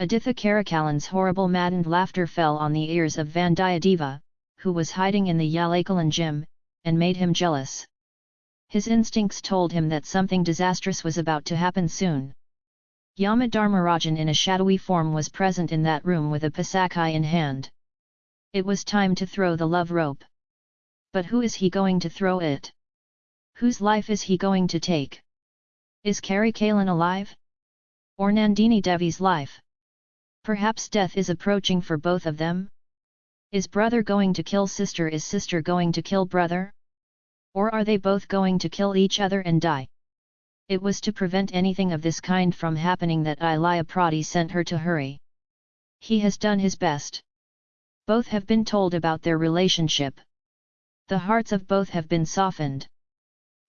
Aditha Karikalan's horrible maddened laughter fell on the ears of Vandiyadeva, who was hiding in the Yalakalan gym, and made him jealous. His instincts told him that something disastrous was about to happen soon. Yamadharmarajan in a shadowy form was present in that room with a pasakai in hand. It was time to throw the love rope. But who is he going to throw it? Whose life is he going to take? Is Karikalan alive? Or Nandini Devi's life? Perhaps death is approaching for both of them? Is brother going to kill sister is sister going to kill brother? Or are they both going to kill each other and die? It was to prevent anything of this kind from happening that Ilaya Prati sent her to hurry. He has done his best. Both have been told about their relationship. The hearts of both have been softened.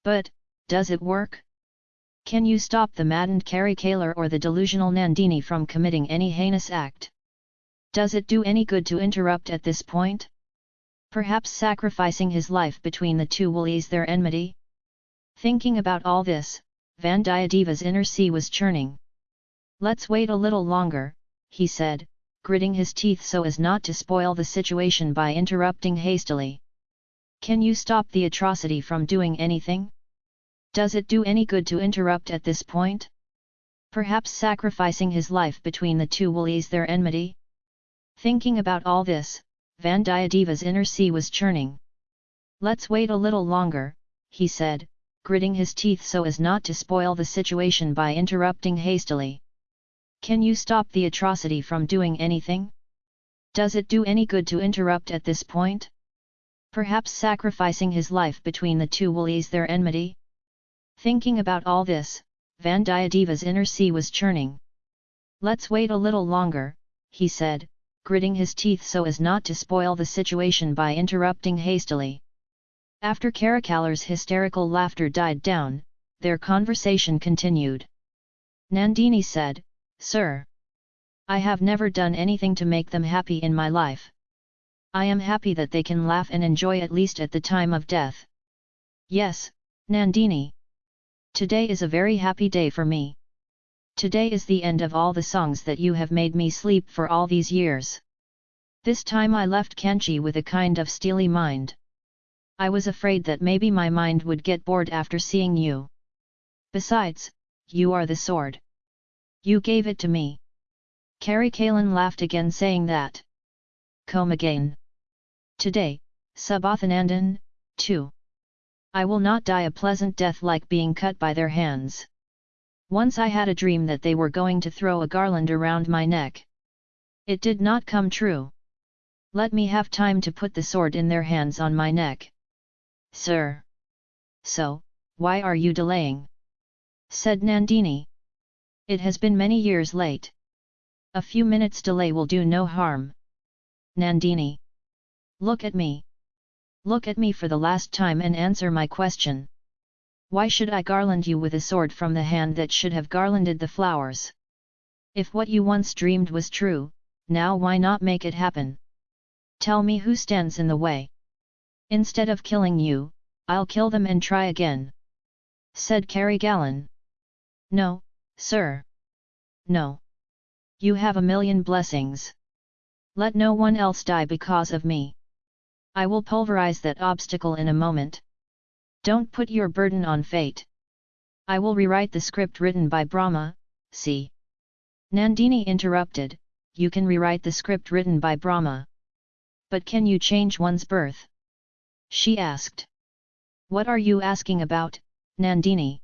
But, does it work? Can you stop the maddened Karikalar or the delusional Nandini from committing any heinous act? Does it do any good to interrupt at this point? Perhaps sacrificing his life between the two will ease their enmity? Thinking about all this, Vandiyadeva's inner sea was churning. Let's wait a little longer, he said, gritting his teeth so as not to spoil the situation by interrupting hastily. Can you stop the atrocity from doing anything? Does it do any good to interrupt at this point? Perhaps sacrificing his life between the two will ease their enmity? Thinking about all this, Vandiyadeva's inner sea was churning. Let's wait a little longer, he said, gritting his teeth so as not to spoil the situation by interrupting hastily. Can you stop the atrocity from doing anything? Does it do any good to interrupt at this point? Perhaps sacrificing his life between the two will ease their enmity? Thinking about all this, Vandiyadeva's inner sea was churning. Let's wait a little longer, he said, gritting his teeth so as not to spoil the situation by interrupting hastily. After Karikalar's hysterical laughter died down, their conversation continued. Nandini said, Sir! I have never done anything to make them happy in my life. I am happy that they can laugh and enjoy at least at the time of death. Yes, Nandini. Today is a very happy day for me. Today is the end of all the songs that you have made me sleep for all these years. This time I left Kanchi with a kind of steely mind. I was afraid that maybe my mind would get bored after seeing you. Besides, you are the sword. You gave it to me. Karikalan laughed again saying that. Come again. Today, Subothanandan, too. I will not die a pleasant death like being cut by their hands. Once I had a dream that they were going to throw a garland around my neck. It did not come true. Let me have time to put the sword in their hands on my neck. Sir! So, why are you delaying? said Nandini. It has been many years late. A few minutes delay will do no harm. Nandini! Look at me! Look at me for the last time and answer my question. Why should I garland you with a sword from the hand that should have garlanded the flowers? If what you once dreamed was true, now why not make it happen? Tell me who stands in the way. Instead of killing you, I'll kill them and try again. Said Karikalan. No, sir. No. You have a million blessings. Let no one else die because of me. I will pulverize that obstacle in a moment. Don't put your burden on fate. I will rewrite the script written by Brahma, see. Nandini interrupted, you can rewrite the script written by Brahma. But can you change one's birth? She asked. What are you asking about, Nandini?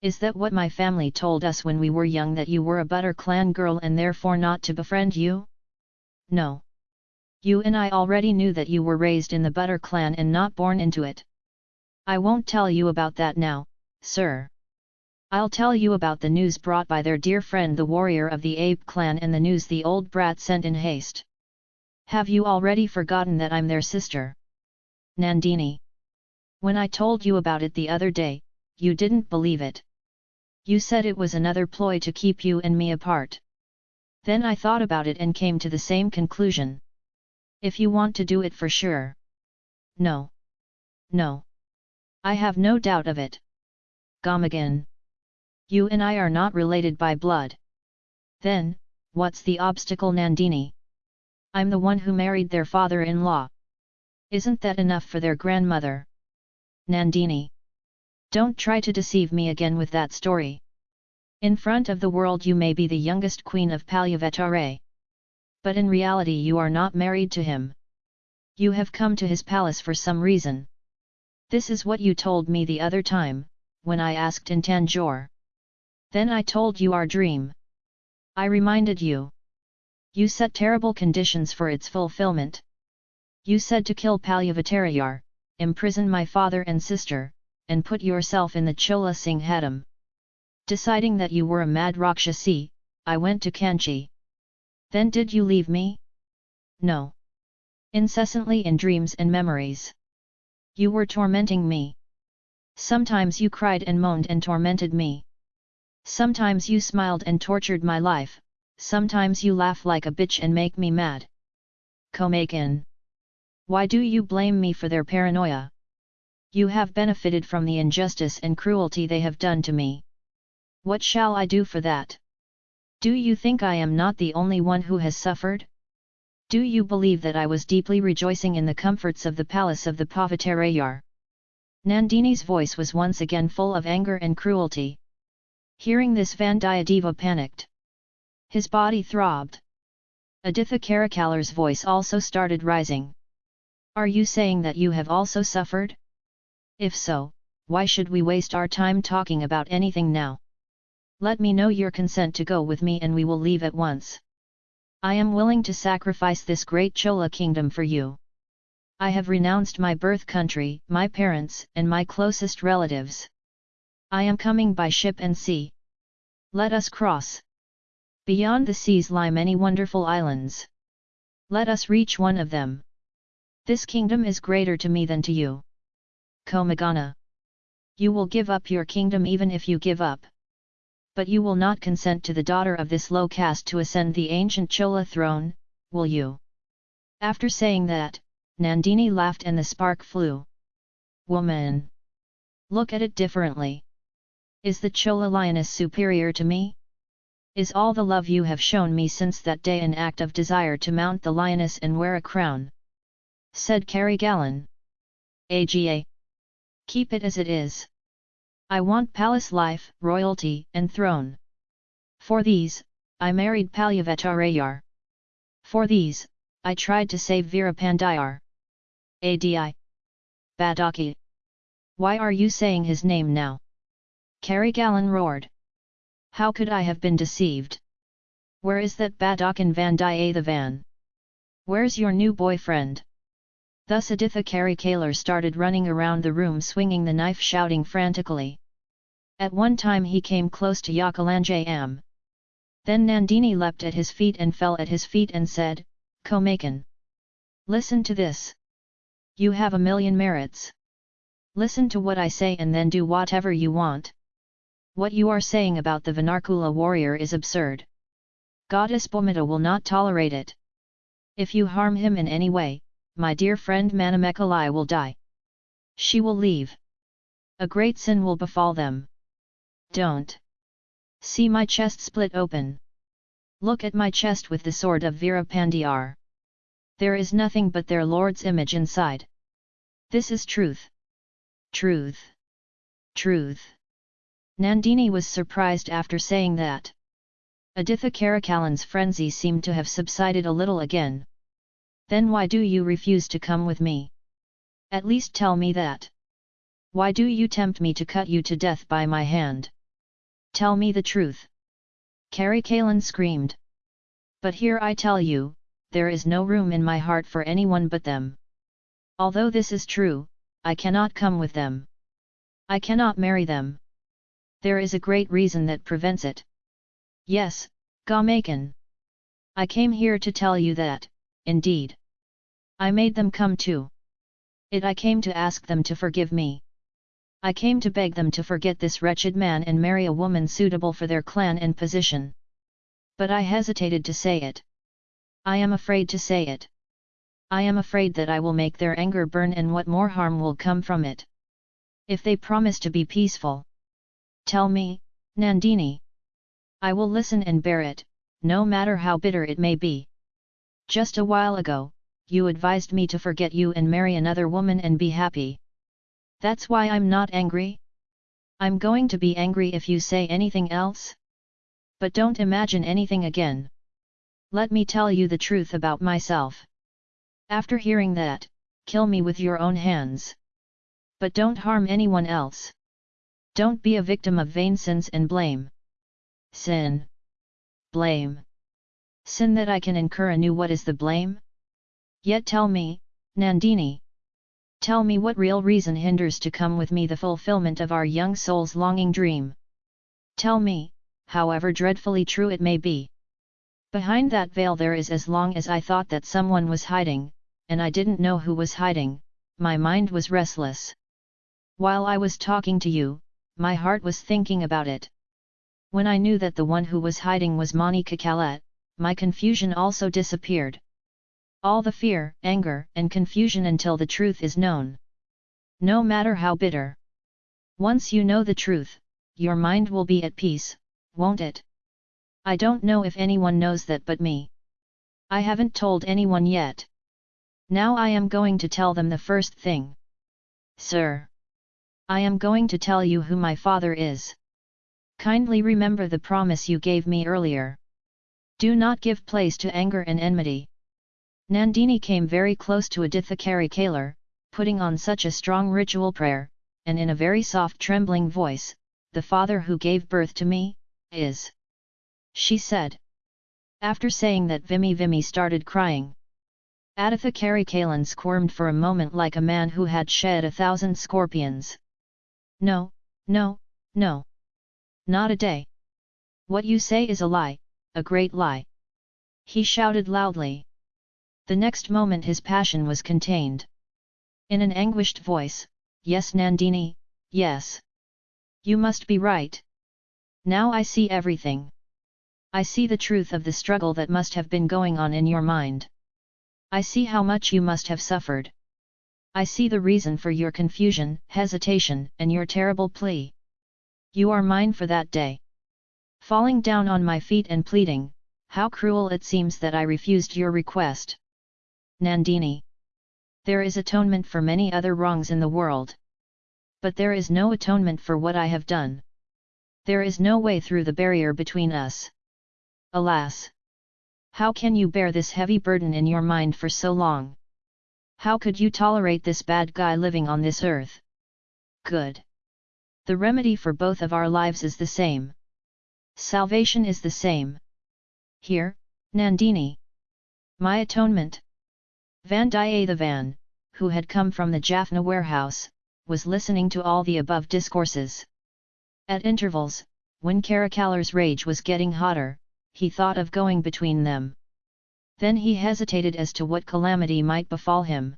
Is that what my family told us when we were young that you were a Butter clan girl and therefore not to befriend you? No. You and I already knew that you were raised in the Butter clan and not born into it. I won't tell you about that now, sir. I'll tell you about the news brought by their dear friend the warrior of the ape clan and the news the old brat sent in haste. Have you already forgotten that I'm their sister? Nandini. When I told you about it the other day, you didn't believe it. You said it was another ploy to keep you and me apart. Then I thought about it and came to the same conclusion. If you want to do it for sure. No. No. I have no doubt of it. Gamagan. You and I are not related by blood. Then, what's the obstacle Nandini? I'm the one who married their father-in-law. Isn't that enough for their grandmother? Nandini. Don't try to deceive me again with that story. In front of the world you may be the youngest queen of Palyavatare. But in reality you are not married to him. You have come to his palace for some reason. This is what you told me the other time, when I asked in Tanjore. Then I told you our dream. I reminded you. You set terrible conditions for its fulfillment. You said to kill Palyavatayar, imprison my father and sister, and put yourself in the Chola Singh Singhadam. Deciding that you were a mad Rakshasi, I went to Kanchi. Then did you leave me? No. Incessantly in dreams and memories. You were tormenting me. Sometimes you cried and moaned and tormented me. Sometimes you smiled and tortured my life, sometimes you laugh like a bitch and make me mad. Komakin. Why do you blame me for their paranoia? You have benefited from the injustice and cruelty they have done to me. What shall I do for that? Do you think I am not the only one who has suffered? Do you believe that I was deeply rejoicing in the comforts of the palace of the Pavatarayar? Nandini's voice was once again full of anger and cruelty. Hearing this Vandiyadeva panicked. His body throbbed. Aditha Karikalar's voice also started rising. Are you saying that you have also suffered? If so, why should we waste our time talking about anything now? Let me know your consent to go with me and we will leave at once. I am willing to sacrifice this great Chola kingdom for you. I have renounced my birth country, my parents, and my closest relatives. I am coming by ship and sea. Let us cross. Beyond the seas lie many wonderful islands. Let us reach one of them. This kingdom is greater to me than to you. Komagana. You will give up your kingdom even if you give up but you will not consent to the daughter of this low caste to ascend the ancient Chola throne, will you? After saying that, Nandini laughed and the spark flew. Woman! Look at it differently. Is the Chola lioness superior to me? Is all the love you have shown me since that day an act of desire to mount the lioness and wear a crown? Said Karikalan. AGA. Keep it as it is. I want palace life, royalty, and throne. For these, I married Palyavattarayar. For these, I tried to save Veerapandiyar. Adi. Badaki. Why are you saying his name now? Karikalan roared. How could I have been deceived? Where is that Badakan Vandiyathevan? Where's your new boyfriend? Thus Aditha Karikalar started running around the room swinging the knife shouting frantically. At one time he came close to Yakalanjayam. Then Nandini leapt at his feet and fell at his feet and said, Komakan. Listen to this. You have a million merits. Listen to what I say and then do whatever you want. What you are saying about the Vanarkula warrior is absurd. Goddess Bomita will not tolerate it. If you harm him in any way, my dear friend Manamekalai will die. She will leave. A great sin will befall them. Don't. See my chest split open. Look at my chest with the sword of Veerapandiyar. There is nothing but their lord's image inside. This is truth. Truth. Truth. Nandini was surprised after saying that. Aditha Karikalan's frenzy seemed to have subsided a little again. Then why do you refuse to come with me? At least tell me that. Why do you tempt me to cut you to death by my hand? Tell me the truth. Karikalan screamed. But here I tell you, there is no room in my heart for anyone but them. Although this is true, I cannot come with them. I cannot marry them. There is a great reason that prevents it. Yes, Gamakan. I came here to tell you that, indeed. I made them come too. It I came to ask them to forgive me. I came to beg them to forget this wretched man and marry a woman suitable for their clan and position. But I hesitated to say it. I am afraid to say it. I am afraid that I will make their anger burn and what more harm will come from it. If they promise to be peaceful. Tell me, Nandini. I will listen and bear it, no matter how bitter it may be. Just a while ago, you advised me to forget you and marry another woman and be happy. That's why I'm not angry? I'm going to be angry if you say anything else? But don't imagine anything again. Let me tell you the truth about myself. After hearing that, kill me with your own hands. But don't harm anyone else. Don't be a victim of vain sins and blame. Sin. Blame. Sin that I can incur anew what is the blame? Yet tell me, Nandini. Tell me what real reason hinders to come with me the fulfillment of our young soul's longing dream. Tell me, however dreadfully true it may be. Behind that veil there is as long as I thought that someone was hiding, and I didn't know who was hiding, my mind was restless. While I was talking to you, my heart was thinking about it. When I knew that the one who was hiding was Manamekalai, my confusion also disappeared. All the fear, anger, and confusion until the truth is known. No matter how bitter. Once you know the truth, your mind will be at peace, won't it? I don't know if anyone knows that but me. I haven't told anyone yet. Now I am going to tell them the first thing. Sir. I am going to tell you who my father is. Kindly remember the promise you gave me earlier. Do not give place to anger and enmity. Nandini came very close to Aditha Kalar, putting on such a strong ritual prayer, and in a very soft trembling voice, the father who gave birth to me, is. She said. After saying that Vimy Vimy started crying. Aditha Karikalan squirmed for a moment like a man who had shed a thousand scorpions. No, no, no. Not a day. What you say is a lie, a great lie. He shouted loudly. The next moment his passion was contained. In an anguished voice, Yes Nandini, yes. You must be right. Now I see everything. I see the truth of the struggle that must have been going on in your mind. I see how much you must have suffered. I see the reason for your confusion, hesitation, and your terrible plea. You are mine for that day. Falling down on my feet and pleading, how cruel it seems that I refused your request. Nandini. There is atonement for many other wrongs in the world. But there is no atonement for what I have done. There is no way through the barrier between us. Alas! How can you bear this heavy burden in your mind for so long? How could you tolerate this bad guy living on this earth? Good. The remedy for both of our lives is the same. Salvation is the same. Here, Nandini. My atonement. Vandiyathevan, who had come from the Jaffna warehouse, was listening to all the above discourses. At intervals, when Karikalar's rage was getting hotter, he thought of going between them. Then he hesitated as to what calamity might befall him.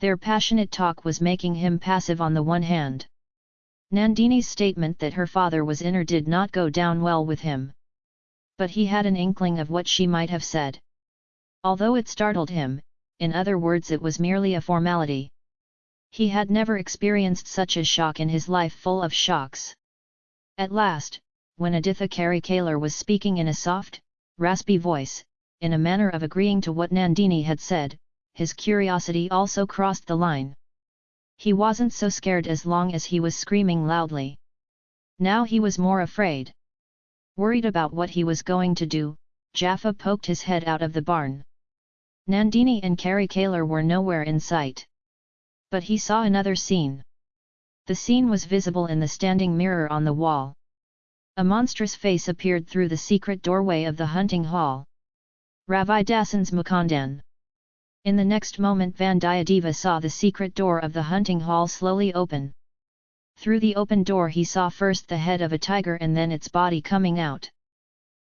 Their passionate talk was making him passive on the one hand. Nandini's statement that her father was inner did not go down well with him. But he had an inkling of what she might have said. Although it startled him, in other words it was merely a formality. He had never experienced such a shock in his life full of shocks. At last, when Aditha Karikalar was speaking in a soft, raspy voice, in a manner of agreeing to what Nandini had said, his curiosity also crossed the line. He wasn't so scared as long as he was screaming loudly. Now he was more afraid. Worried about what he was going to do, Jaffa poked his head out of the barn. Nandini and Karikalar were nowhere in sight. But he saw another scene. The scene was visible in the standing mirror on the wall. A monstrous face appeared through the secret doorway of the hunting hall. Ravidasan's Mukundan. In the next moment Vandiyadeva saw the secret door of the hunting hall slowly open. Through the open door he saw first the head of a tiger and then its body coming out.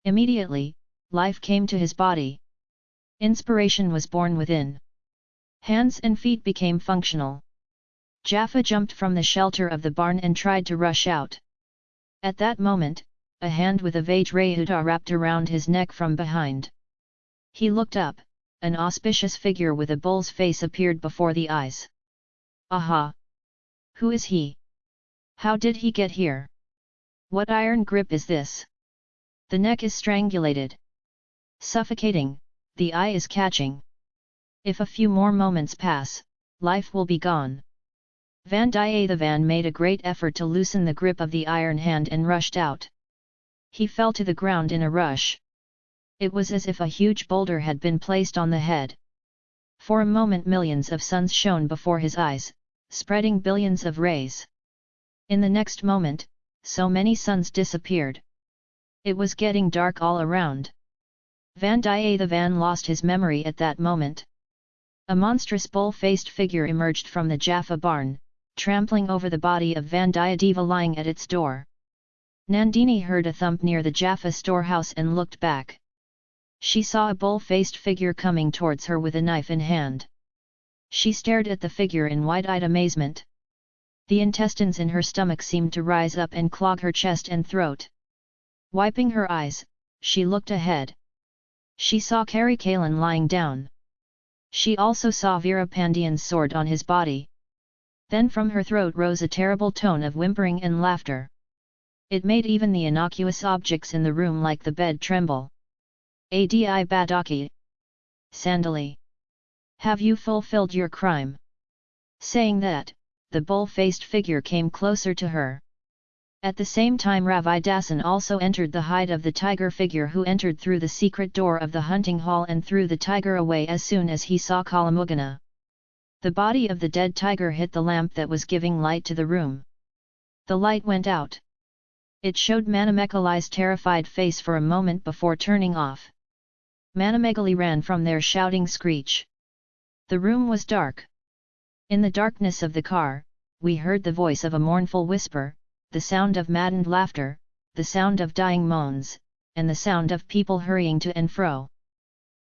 Immediately, life came to his body. Inspiration was born within. Hands and feet became functional. Jaffa jumped from the shelter of the barn and tried to rush out. At that moment, a hand with a Vajrayuta wrapped around his neck from behind. He looked up, an auspicious figure with a bull's face appeared before the eyes. Aha! Who is he? How did he get here? What iron grip is this? The neck is strangulated. Suffocating, the eye is catching. If a few more moments pass, life will be gone. Vandiyathevan made a great effort to loosen the grip of the iron hand and rushed out. He fell to the ground in a rush. It was as if a huge boulder had been placed on the head. For a moment millions of suns shone before his eyes, spreading billions of rays. In the next moment, so many suns disappeared. It was getting dark all around. Vandiyathevan lost his memory at that moment. A monstrous bull-faced figure emerged from the Jaffa barn, trampling over the body of Vandiyadeva lying at its door. Nandini heard a thump near the Jaffa storehouse and looked back. She saw a bull-faced figure coming towards her with a knife in hand. She stared at the figure in wide-eyed amazement. The intestines in her stomach seemed to rise up and clog her chest and throat. Wiping her eyes, she looked ahead. She saw Karikalan lying down. She also saw Veerapandian's sword on his body. Then from her throat rose a terrible tone of whimpering and laughter. It made even the innocuous objects in the room like the bed tremble. Adi Badaki. Sandali. Have you fulfilled your crime? Saying that, the bull-faced figure came closer to her. At the same time Ravi Dasan also entered the hide of the tiger figure who entered through the secret door of the hunting hall and threw the tiger away as soon as he saw Kalamugana. The body of the dead tiger hit the lamp that was giving light to the room. The light went out. It showed Manamekalai's terrified face for a moment before turning off. Manamekalai ran from there shouting screech. The room was dark. In the darkness of the car, we heard the voice of a mournful whisper, the sound of maddened laughter, the sound of dying moans, and the sound of people hurrying to and fro.